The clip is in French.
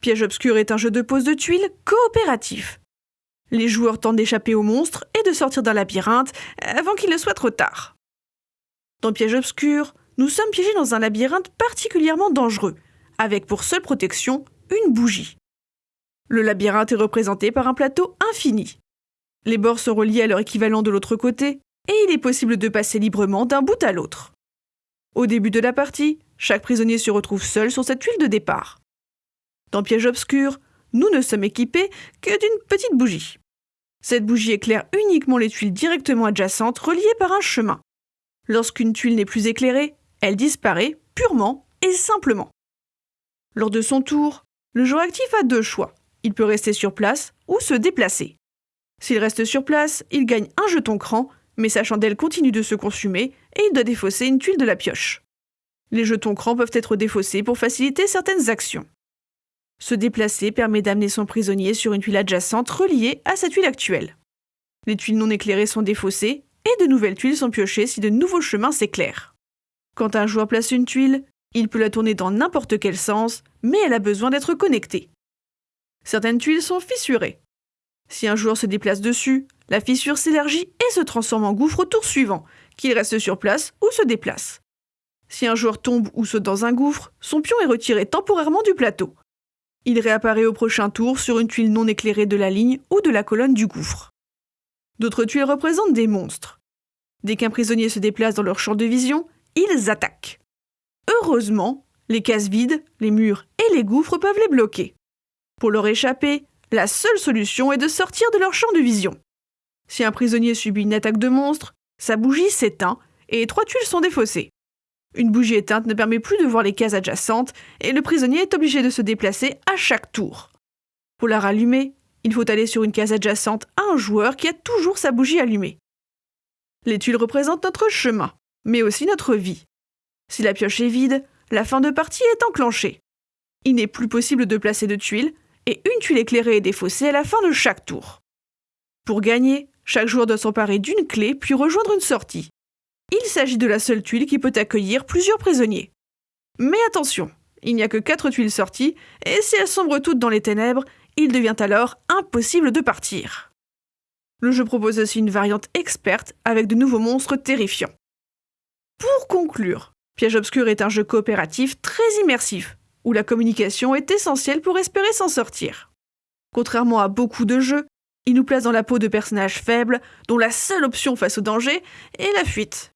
Piège obscur est un jeu de pose de tuiles coopératif. Les joueurs tentent d'échapper au monstre et de sortir d'un labyrinthe avant qu'il ne soit trop tard. Dans Piège obscur, nous sommes piégés dans un labyrinthe particulièrement dangereux, avec pour seule protection une bougie. Le labyrinthe est représenté par un plateau infini. Les bords sont reliés à leur équivalent de l'autre côté, et il est possible de passer librement d'un bout à l'autre. Au début de la partie, chaque prisonnier se retrouve seul sur cette tuile de départ. Dans Piège obscur, nous ne sommes équipés que d'une petite bougie. Cette bougie éclaire uniquement les tuiles directement adjacentes reliées par un chemin. Lorsqu'une tuile n'est plus éclairée, elle disparaît purement et simplement. Lors de son tour, le joueur actif a deux choix. Il peut rester sur place ou se déplacer. S'il reste sur place, il gagne un jeton cran, mais sa chandelle continue de se consumer et il doit défausser une tuile de la pioche. Les jetons crans peuvent être défaussés pour faciliter certaines actions. Se déplacer permet d'amener son prisonnier sur une tuile adjacente reliée à sa tuile actuelle. Les tuiles non éclairées sont défaussées et de nouvelles tuiles sont piochées si de nouveaux chemins s'éclairent. Quand un joueur place une tuile, il peut la tourner dans n'importe quel sens, mais elle a besoin d'être connectée. Certaines tuiles sont fissurées. Si un joueur se déplace dessus, la fissure s'élargit et se transforme en gouffre au tour suivant, qu'il reste sur place ou se déplace. Si un joueur tombe ou saute dans un gouffre, son pion est retiré temporairement du plateau. Il réapparaît au prochain tour sur une tuile non éclairée de la ligne ou de la colonne du gouffre. D'autres tuiles représentent des monstres. Dès qu'un prisonnier se déplace dans leur champ de vision, ils attaquent. Heureusement, les cases vides, les murs et les gouffres peuvent les bloquer. Pour leur échapper, la seule solution est de sortir de leur champ de vision. Si un prisonnier subit une attaque de monstre, sa bougie s'éteint et trois tuiles sont défaussées. Une bougie éteinte ne permet plus de voir les cases adjacentes et le prisonnier est obligé de se déplacer à chaque tour. Pour la rallumer, il faut aller sur une case adjacente à un joueur qui a toujours sa bougie allumée. Les tuiles représentent notre chemin mais aussi notre vie. Si la pioche est vide, la fin de partie est enclenchée. Il n'est plus possible de placer de tuiles, et une tuile éclairée est défaussée à la fin de chaque tour. Pour gagner, chaque joueur doit s'emparer d'une clé puis rejoindre une sortie. Il s'agit de la seule tuile qui peut accueillir plusieurs prisonniers. Mais attention, il n'y a que quatre tuiles sorties, et si elles sombrent toutes dans les ténèbres, il devient alors impossible de partir. Le jeu propose aussi une variante experte avec de nouveaux monstres terrifiants. Pour conclure, Piège obscur est un jeu coopératif très immersif, où la communication est essentielle pour espérer s'en sortir. Contrairement à beaucoup de jeux, il nous place dans la peau de personnages faibles, dont la seule option face au danger est la fuite.